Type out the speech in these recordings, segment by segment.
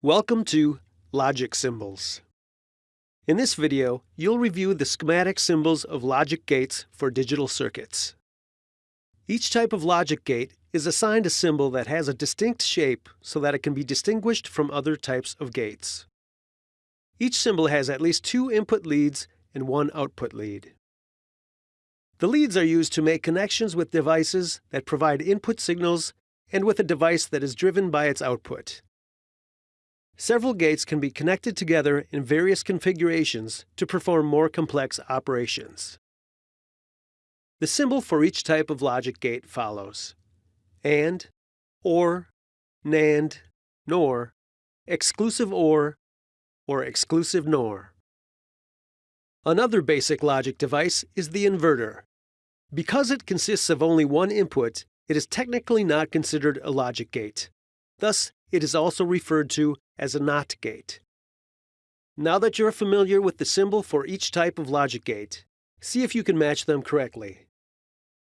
Welcome to Logic Symbols. In this video, you'll review the schematic symbols of logic gates for digital circuits. Each type of logic gate is assigned a symbol that has a distinct shape so that it can be distinguished from other types of gates. Each symbol has at least two input leads and one output lead. The leads are used to make connections with devices that provide input signals and with a device that is driven by its output. Several gates can be connected together in various configurations to perform more complex operations. The symbol for each type of logic gate follows AND, OR, NAND, NOR, exclusive OR, or exclusive NOR. Another basic logic device is the inverter. Because it consists of only one input, it is technically not considered a logic gate. Thus, it is also referred to as a NOT gate. Now that you're familiar with the symbol for each type of logic gate, see if you can match them correctly.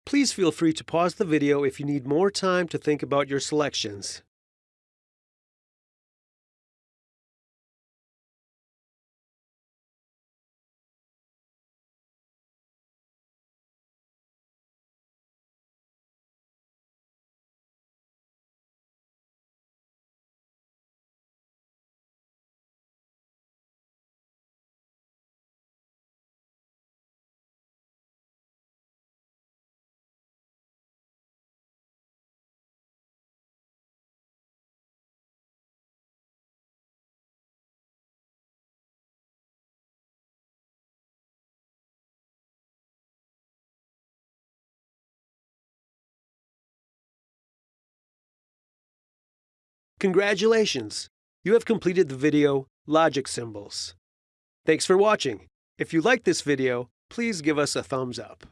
Please feel free to pause the video if you need more time to think about your selections. Congratulations! You have completed the video Logic Symbols. Thanks for watching. If you like this video, please give us a thumbs up.